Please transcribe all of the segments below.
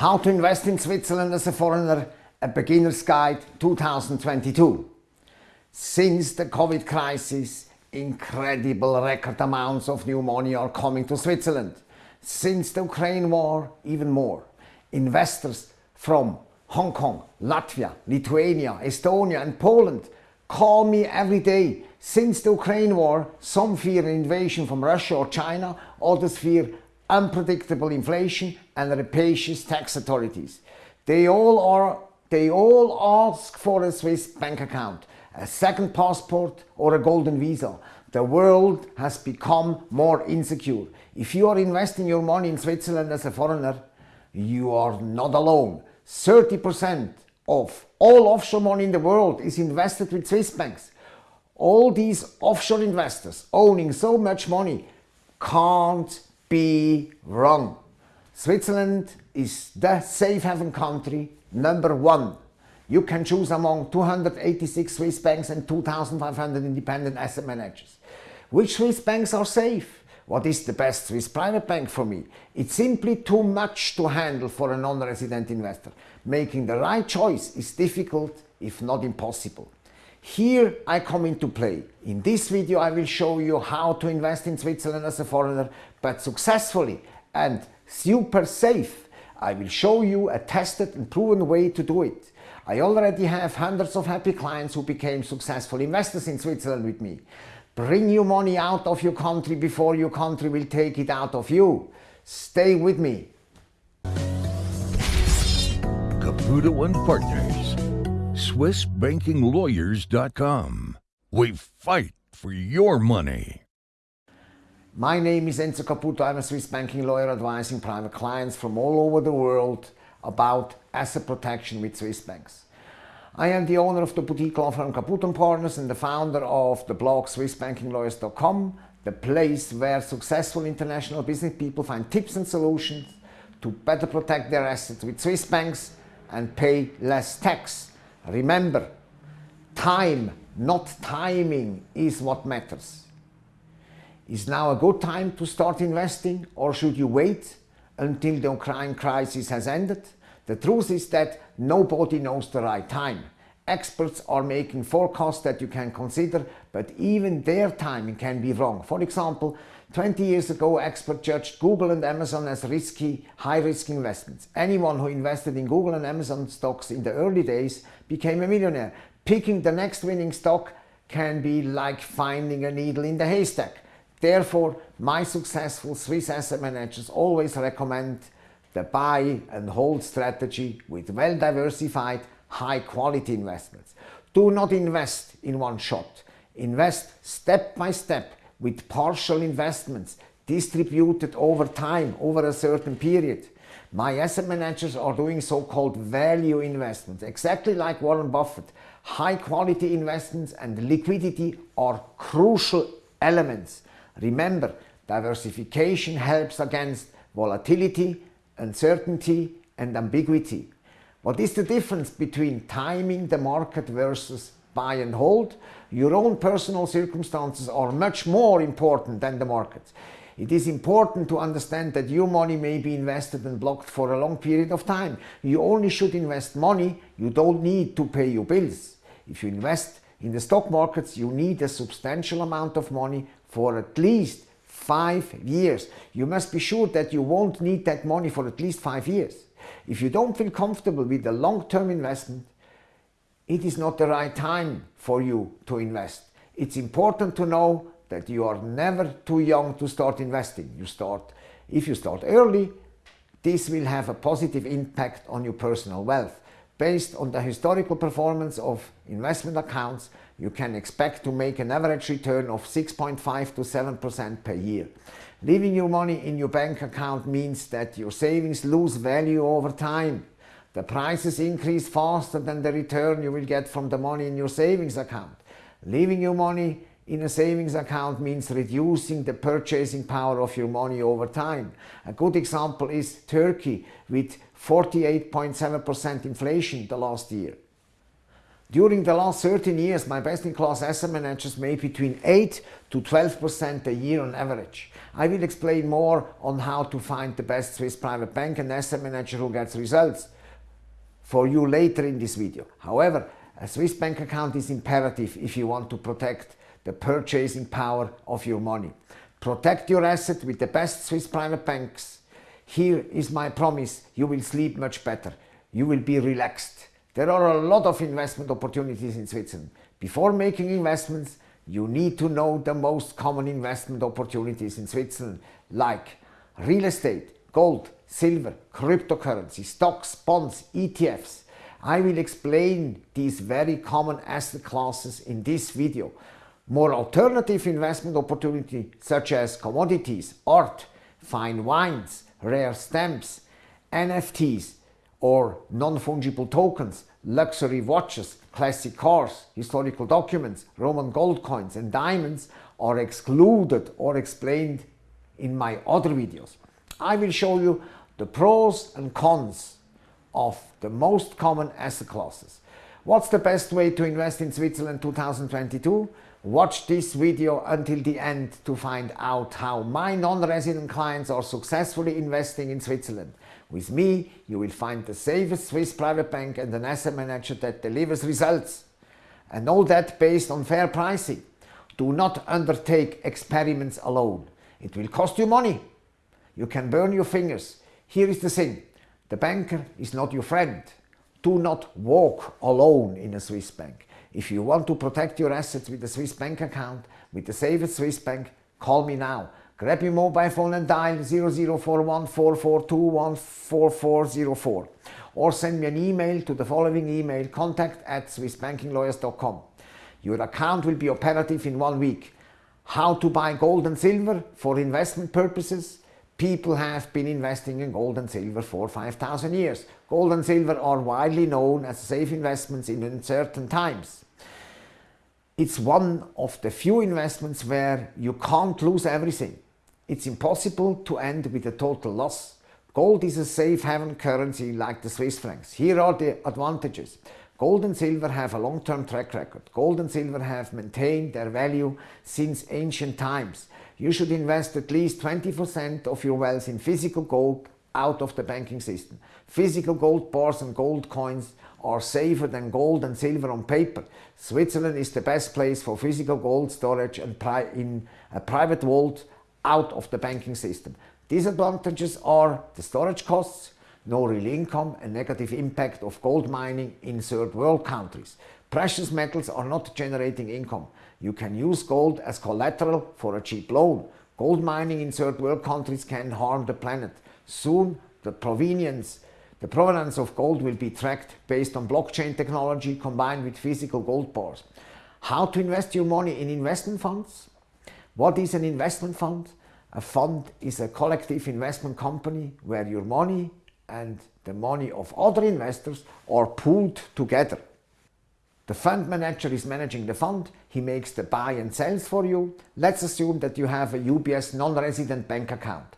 How to invest in Switzerland as a foreigner, a beginner's guide 2022. Since the Covid crisis, incredible record amounts of new money are coming to Switzerland. Since the Ukraine war, even more. Investors from Hong Kong, Latvia, Lithuania, Estonia and Poland call me every day. Since the Ukraine war, some fear an invasion from Russia or China, others fear unpredictable inflation and rapacious tax authorities. They all, are, they all ask for a Swiss bank account, a second passport or a golden visa. The world has become more insecure. If you are investing your money in Switzerland as a foreigner, you are not alone. 30% of all offshore money in the world is invested with Swiss banks. All these offshore investors owning so much money can't be wrong. Switzerland is the safe haven country number one. You can choose among 286 Swiss banks and 2,500 independent asset managers. Which Swiss banks are safe? What is the best Swiss private bank for me? It's simply too much to handle for a non-resident investor. Making the right choice is difficult, if not impossible. Here I come into play. In this video I will show you how to invest in Switzerland as a foreigner, but successfully and super safe. I will show you a tested and proven way to do it. I already have hundreds of happy clients who became successful investors in Switzerland with me. Bring your money out of your country before your country will take it out of you. Stay with me. Caputo and Partners. SwissBankingLawyers.com. We fight for your money. My name is Enzo Caputo. I'm a Swiss banking lawyer advising private clients from all over the world about asset protection with Swiss banks. I am the owner of the boutique law firm Caputo Partners and the founder of the blog SwissBankingLawyers.com, the place where successful international business people find tips and solutions to better protect their assets with Swiss banks and pay less tax. Remember, time, not timing, is what matters. Is now a good time to start investing or should you wait until the Ukraine crisis has ended? The truth is that nobody knows the right time. Experts are making forecasts that you can consider, but even their timing can be wrong. For example, 20 years ago, experts judged Google and Amazon as risky, high-risk investments. Anyone who invested in Google and Amazon stocks in the early days became a millionaire. Picking the next winning stock can be like finding a needle in the haystack. Therefore, my successful Swiss asset managers always recommend the buy and hold strategy with well-diversified, high-quality investments. Do not invest in one shot. Invest step by step with partial investments distributed over time, over a certain period. My asset managers are doing so-called value investments, exactly like Warren Buffett. High quality investments and liquidity are crucial elements. Remember, diversification helps against volatility uncertainty and ambiguity. What is the difference between timing the market versus buy and hold? Your own personal circumstances are much more important than the market. It is important to understand that your money may be invested and blocked for a long period of time. You only should invest money, you don't need to pay your bills. If you invest in the stock markets, you need a substantial amount of money for at least five years. You must be sure that you won't need that money for at least five years. If you don't feel comfortable with the long-term investment, it is not the right time for you to invest. It's important to know that you are never too young to start investing. You start, if you start early, this will have a positive impact on your personal wealth. Based on the historical performance of investment accounts, you can expect to make an average return of 6.5 to 7% per year. Leaving your money in your bank account means that your savings lose value over time. The prices increase faster than the return you will get from the money in your savings account. Leaving your money in a savings account means reducing the purchasing power of your money over time. A good example is Turkey with 48.7% inflation the last year. During the last 13 years, my best-in-class asset managers made between 8 to 12% a year on average. I will explain more on how to find the best Swiss private bank and asset manager who gets results for you later in this video. However, a Swiss bank account is imperative if you want to protect the purchasing power of your money. Protect your asset with the best Swiss private banks. Here is my promise, you will sleep much better. You will be relaxed. There are a lot of investment opportunities in Switzerland. Before making investments, you need to know the most common investment opportunities in Switzerland like real estate, gold, silver, cryptocurrency, stocks, bonds, ETFs. I will explain these very common asset classes in this video. More alternative investment opportunities such as commodities, art, fine wines, rare stamps, NFTs or non-fungible tokens, luxury watches, classic cars, historical documents, Roman gold coins and diamonds are excluded or explained in my other videos. I will show you the pros and cons of the most common asset classes. What's the best way to invest in Switzerland 2022? Watch this video until the end to find out how my non-resident clients are successfully investing in Switzerland. With me, you will find the safest Swiss private bank and an asset manager that delivers results. And all that based on fair pricing. Do not undertake experiments alone. It will cost you money. You can burn your fingers. Here is the thing. The banker is not your friend. Do not walk alone in a Swiss bank. If you want to protect your assets with a Swiss bank account, with the safest Swiss bank, call me now. Grab your mobile phone and dial 004144214404 or send me an email to the following email contact at swissbankinglawyers.com. Your account will be operative in one week. How to buy gold and silver for investment purposes? People have been investing in gold and silver for 5,000 years. Gold and silver are widely known as safe investments in uncertain times. It's one of the few investments where you can't lose everything. It's impossible to end with a total loss. Gold is a safe haven currency like the Swiss francs. Here are the advantages. Gold and silver have a long-term track record. Gold and silver have maintained their value since ancient times you should invest at least 20% of your wealth in physical gold out of the banking system. Physical gold bars and gold coins are safer than gold and silver on paper. Switzerland is the best place for physical gold storage and in a private vault out of the banking system. Disadvantages are the storage costs, no real income and negative impact of gold mining in third world countries. Precious metals are not generating income. You can use gold as collateral for a cheap loan. Gold mining in third world countries can harm the planet. Soon the provenience, the provenance of gold will be tracked based on blockchain technology combined with physical gold bars. How to invest your money in investment funds? What is an investment fund? A fund is a collective investment company where your money and the money of other investors are pooled together. The fund manager is managing the fund, he makes the buy and sells for you. Let's assume that you have a UBS non-resident bank account.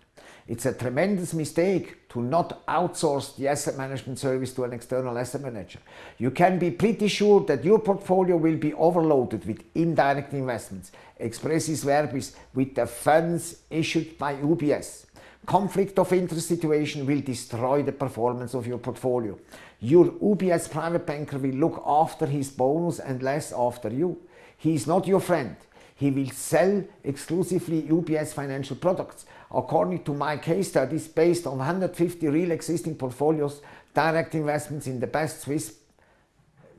It's a tremendous mistake to not outsource the asset management service to an external asset manager. You can be pretty sure that your portfolio will be overloaded with indirect investments, expressis verbis with the funds issued by UBS. Conflict of interest situation will destroy the performance of your portfolio. Your UBS private banker will look after his bonus and less after you. He is not your friend. He will sell exclusively UBS financial products. According to my case studies, based on 150 real existing portfolios, direct investments in the best Swiss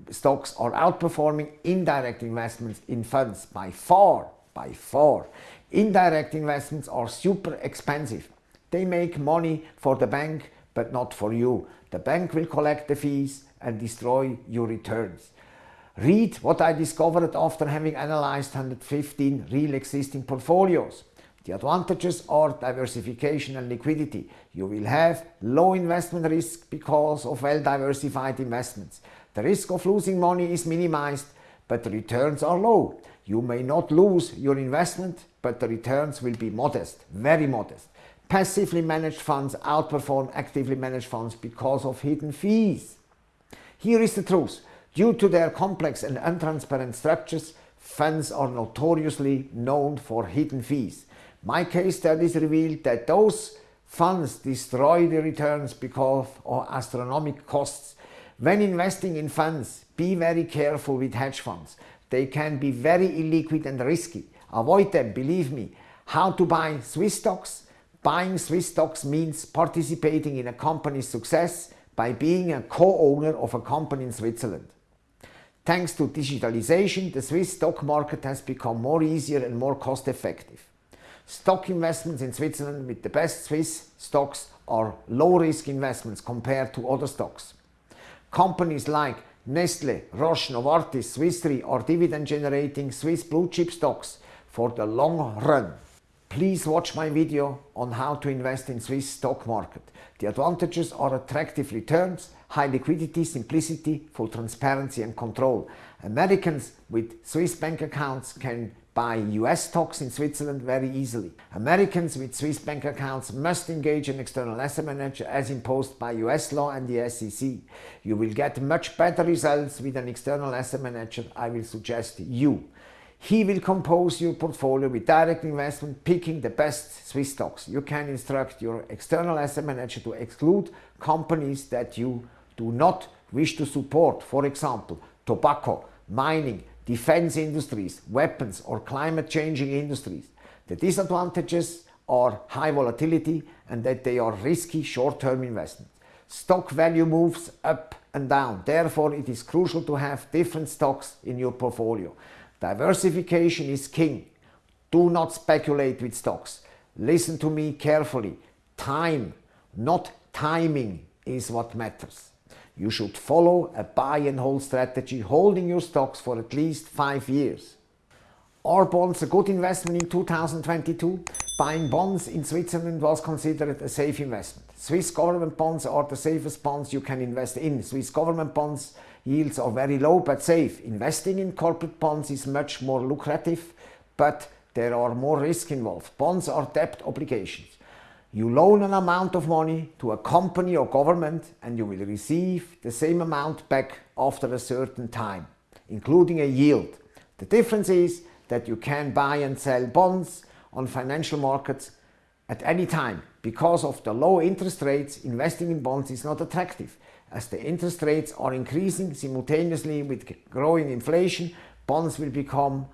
stocks are outperforming indirect investments in funds by far, by far. Indirect investments are super expensive. They make money for the bank, but not for you. The bank will collect the fees and destroy your returns. Read what I discovered after having analyzed 115 real existing portfolios. The advantages are diversification and liquidity. You will have low investment risk because of well-diversified investments. The risk of losing money is minimized, but the returns are low. You may not lose your investment, but the returns will be modest, very modest. Passively managed funds outperform actively managed funds because of hidden fees. Here is the truth. Due to their complex and untransparent structures, funds are notoriously known for hidden fees. My case studies revealed that those funds destroy the returns because of astronomical costs. When investing in funds, be very careful with hedge funds. They can be very illiquid and risky. Avoid them, believe me. How to buy Swiss stocks? Buying Swiss stocks means participating in a company's success by being a co-owner of a company in Switzerland. Thanks to digitalization, the Swiss stock market has become more easier and more cost effective. Stock investments in Switzerland with the best Swiss stocks are low risk investments compared to other stocks. Companies like Nestle, Roche, Novartis, Swiss Re are dividend generating Swiss blue chip stocks for the long run. Please watch my video on how to invest in Swiss stock market. The advantages are attractive returns, high liquidity, simplicity, full transparency and control. Americans with Swiss bank accounts can buy US stocks in Switzerland very easily. Americans with Swiss bank accounts must engage an external asset manager as imposed by US law and the SEC. You will get much better results with an external asset manager I will suggest you. He will compose your portfolio with direct investment, picking the best Swiss stocks. You can instruct your external asset manager to exclude companies that you do not wish to support, for example, tobacco, mining, defense industries, weapons or climate changing industries. The disadvantages are high volatility and that they are risky short-term investments. Stock value moves up and down. Therefore, it is crucial to have different stocks in your portfolio. Diversification is king. Do not speculate with stocks. Listen to me carefully. Time, not timing, is what matters. You should follow a buy and hold strategy, holding your stocks for at least five years. Are bonds a good investment in 2022? Buying bonds in Switzerland was considered a safe investment. Swiss government bonds are the safest bonds you can invest in. Swiss government bonds yields are very low but safe. Investing in corporate bonds is much more lucrative, but there are more risk involved. Bonds are debt obligations. You loan an amount of money to a company or government and you will receive the same amount back after a certain time, including a yield. The difference is that you can buy and sell bonds on financial markets at any time. Because of the low interest rates, investing in bonds is not attractive. As the interest rates are increasing simultaneously with growing inflation, bonds will become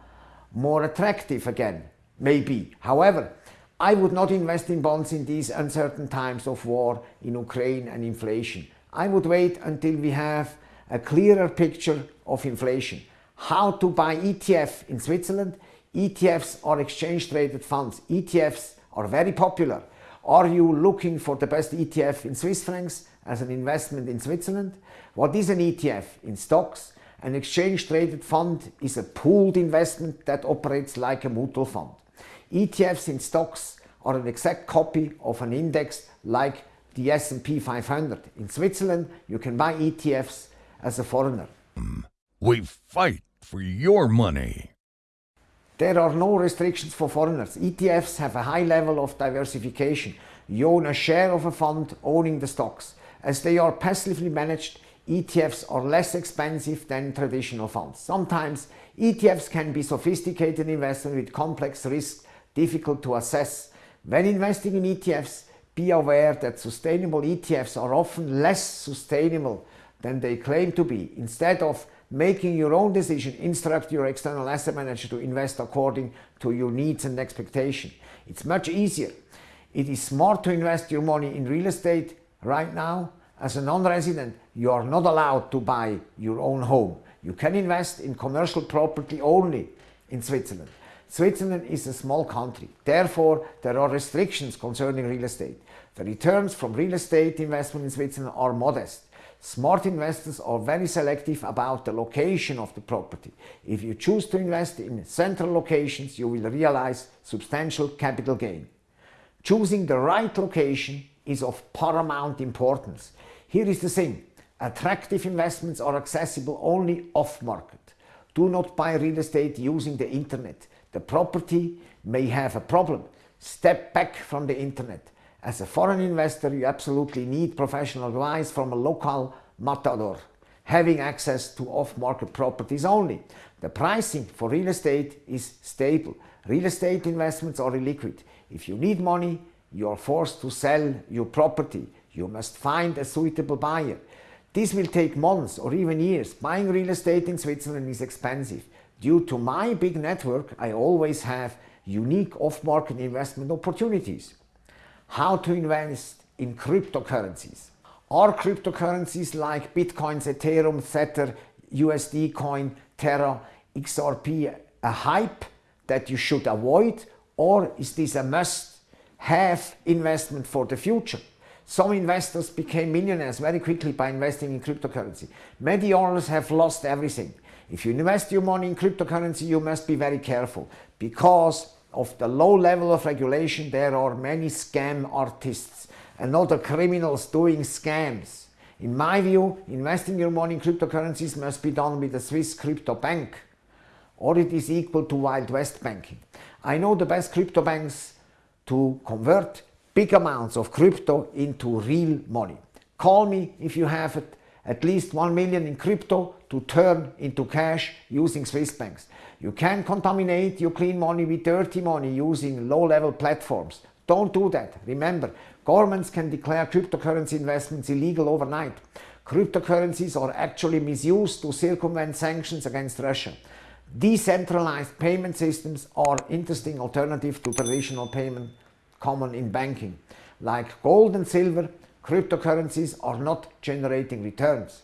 more attractive again, maybe. However, I would not invest in bonds in these uncertain times of war in Ukraine and inflation. I would wait until we have a clearer picture of inflation. How to buy ETF in Switzerland? ETFs are exchange traded funds. ETFs are very popular. Are you looking for the best ETF in Swiss francs as an investment in Switzerland? What is an ETF? In stocks, an exchange traded fund is a pooled investment that operates like a mutual fund. ETFs in stocks are an exact copy of an index like the S&P 500. In Switzerland, you can buy ETFs as a foreigner. We fight for your money. There are no restrictions for foreigners. ETFs have a high level of diversification. You own a share of a fund owning the stocks. As they are passively managed, ETFs are less expensive than traditional funds. Sometimes ETFs can be sophisticated investment with complex risks difficult to assess. When investing in ETFs, be aware that sustainable ETFs are often less sustainable than they claim to be. Instead of making your own decision, instruct your external asset manager to invest according to your needs and expectation. It's much easier. It is smart to invest your money in real estate right now. As a non-resident, you are not allowed to buy your own home. You can invest in commercial property only in Switzerland. Switzerland is a small country. Therefore, there are restrictions concerning real estate. The returns from real estate investment in Switzerland are modest. Smart investors are very selective about the location of the property. If you choose to invest in central locations, you will realize substantial capital gain. Choosing the right location is of paramount importance. Here is the thing. Attractive investments are accessible only off-market. Do not buy real estate using the internet. The property may have a problem. Step back from the internet. As a foreign investor, you absolutely need professional advice from a local matador. having access to off-market properties only. The pricing for real estate is stable. Real estate investments are illiquid. If you need money, you are forced to sell your property. You must find a suitable buyer. This will take months or even years. Buying real estate in Switzerland is expensive. Due to my big network, I always have unique off-market investment opportunities. How to invest in cryptocurrencies. Are cryptocurrencies like Bitcoin, Ethereum, Tether, USD coin, Terra, XRP a hype that you should avoid or is this a must-have investment for the future? Some investors became millionaires very quickly by investing in cryptocurrency. Many others have lost everything. If you invest your money in cryptocurrency, you must be very careful because of the low level of regulation, there are many scam artists and other criminals doing scams. In my view, investing your money in cryptocurrencies must be done with a Swiss crypto bank or it is equal to Wild West banking. I know the best crypto banks to convert big amounts of crypto into real money. Call me if you have at least 1 million in crypto to turn into cash using Swiss banks. You can contaminate your clean money with dirty money using low-level platforms. Don't do that. Remember, governments can declare cryptocurrency investments illegal overnight. Cryptocurrencies are actually misused to circumvent sanctions against Russia. Decentralized payment systems are interesting alternative to traditional payment common in banking. Like gold and silver, cryptocurrencies are not generating returns.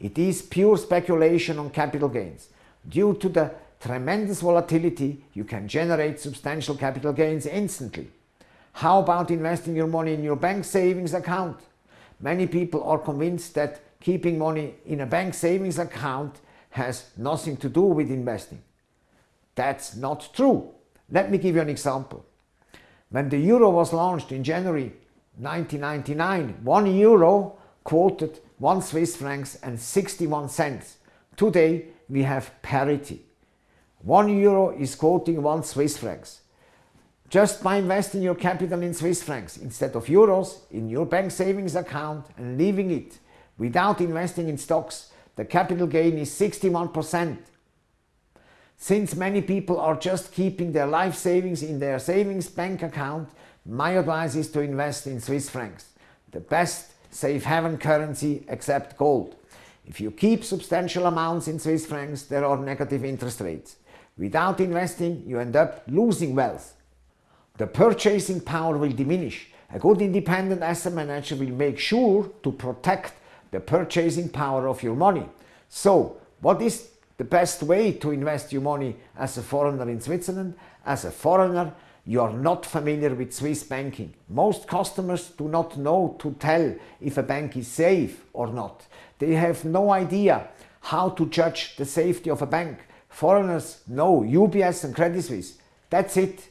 It is pure speculation on capital gains. Due to the tremendous volatility, you can generate substantial capital gains instantly. How about investing your money in your bank savings account? Many people are convinced that keeping money in a bank savings account has nothing to do with investing. That's not true. Let me give you an example. When the euro was launched in January 1999, one euro quoted 1 Swiss francs and 61 cents. Today we have parity. 1 euro is quoting 1 Swiss francs. Just by investing your capital in Swiss francs instead of euros in your bank savings account and leaving it without investing in stocks, the capital gain is 61%. Since many people are just keeping their life savings in their savings bank account, my advice is to invest in Swiss francs, the best safe haven currency except gold. If you keep substantial amounts in Swiss francs, there are negative interest rates. Without investing, you end up losing wealth. The purchasing power will diminish. A good independent asset manager will make sure to protect the purchasing power of your money. So, what is the best way to invest your money as a foreigner in Switzerland. As a foreigner, you are not familiar with Swiss banking. Most customers do not know to tell if a bank is safe or not. They have no idea how to judge the safety of a bank. Foreigners know UBS and Credit Suisse. That's it.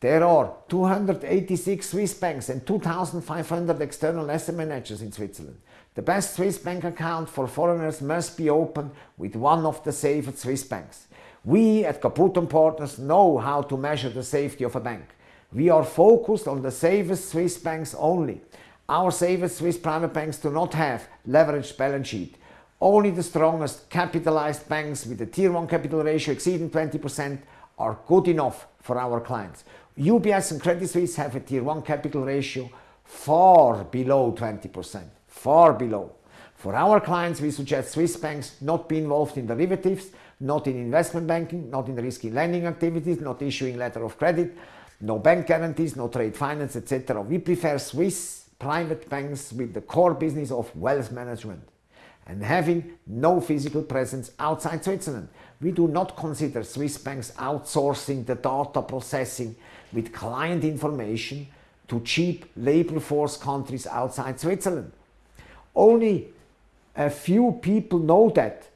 There are 286 Swiss banks and 2,500 external asset managers in Switzerland. The best Swiss bank account for foreigners must be opened with one of the safest Swiss banks. We at Caputo Partners know how to measure the safety of a bank. We are focused on the safest Swiss banks only. Our safest Swiss private banks do not have leveraged balance sheet. Only the strongest capitalized banks with a Tier 1 capital ratio exceeding 20% are good enough for our clients. UBS and Credit Suisse have a Tier 1 capital ratio far below 20% far below. For our clients, we suggest Swiss banks not be involved in derivatives, not in investment banking, not in risky lending activities, not issuing letter of credit, no bank guarantees, no trade finance, etc. We prefer Swiss private banks with the core business of wealth management and having no physical presence outside Switzerland. We do not consider Swiss banks outsourcing the data processing with client information to cheap labor force countries outside Switzerland. Only a few people know that.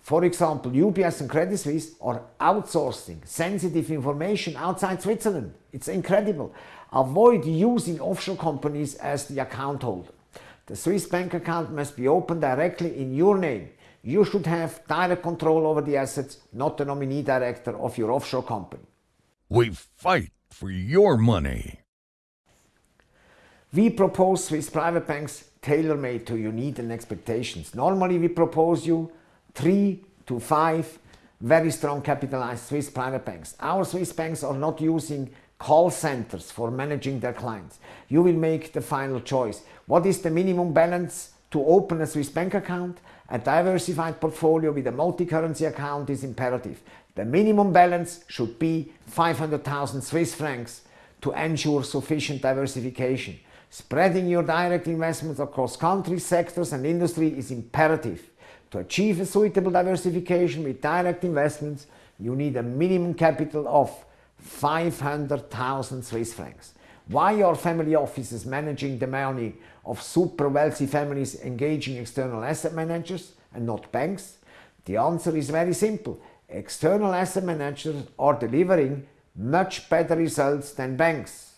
For example, UBS and Credit Suisse are outsourcing sensitive information outside Switzerland. It's incredible. Avoid using offshore companies as the account holder. The Swiss bank account must be opened directly in your name. You should have direct control over the assets, not the nominee director of your offshore company. We fight for your money. We propose Swiss private banks tailor-made to your needs and expectations. Normally we propose you three to five very strong capitalized Swiss private banks. Our Swiss banks are not using call centers for managing their clients. You will make the final choice. What is the minimum balance to open a Swiss bank account? A diversified portfolio with a multi-currency account is imperative. The minimum balance should be 500,000 Swiss francs to ensure sufficient diversification. Spreading your direct investments across countries, sectors and industry is imperative. To achieve a suitable diversification with direct investments, you need a minimum capital of 500,000 Swiss francs. Why are family offices managing the money of super wealthy families engaging external asset managers and not banks? The answer is very simple. External asset managers are delivering much better results than banks.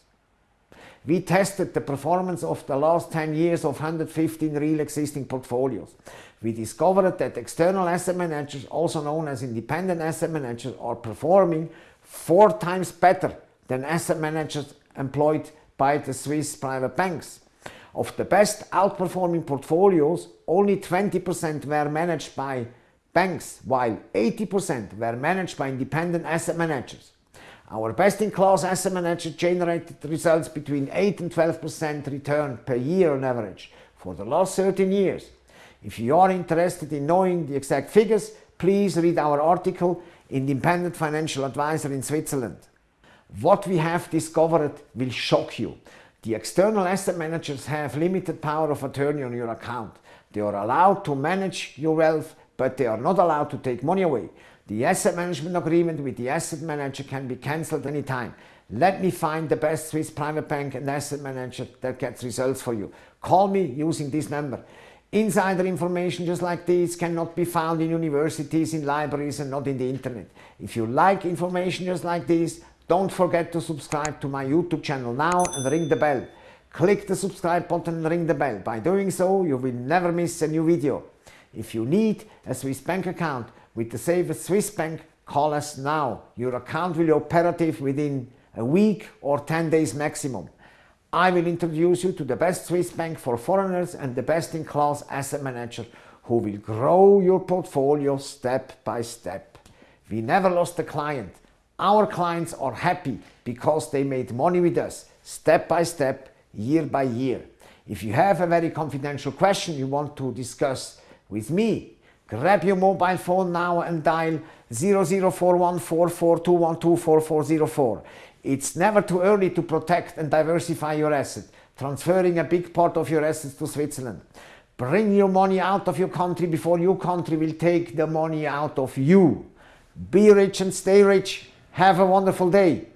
We tested the performance of the last 10 years of 115 real existing portfolios. We discovered that external asset managers, also known as independent asset managers, are performing four times better than asset managers employed by the Swiss private banks. Of the best outperforming portfolios, only 20% were managed by banks, while 80% were managed by independent asset managers. Our best-in-class asset manager generated results between 8 and 12% return per year on average for the last 13 years. If you are interested in knowing the exact figures, please read our article Independent Financial Advisor in Switzerland. What we have discovered will shock you. The external asset managers have limited power of attorney on your account. They are allowed to manage your wealth, but they are not allowed to take money away. The asset management agreement with the asset manager can be cancelled anytime. Let me find the best Swiss private bank and asset manager that gets results for you. Call me using this number. Insider information just like this cannot be found in universities, in libraries and not in the internet. If you like information just like this, don't forget to subscribe to my YouTube channel now and ring the bell. Click the subscribe button and ring the bell. By doing so, you will never miss a new video. If you need a Swiss bank account, with the safest Swiss bank, call us now. Your account will be operative within a week or 10 days maximum. I will introduce you to the best Swiss bank for foreigners and the best-in-class asset manager who will grow your portfolio step by step. We never lost a client. Our clients are happy because they made money with us, step by step, year by year. If you have a very confidential question you want to discuss with me, Grab your mobile phone now and dial 00414421244404. It's never too early to protect and diversify your asset, transferring a big part of your assets to Switzerland. Bring your money out of your country before your country will take the money out of you. Be rich and stay rich. Have a wonderful day.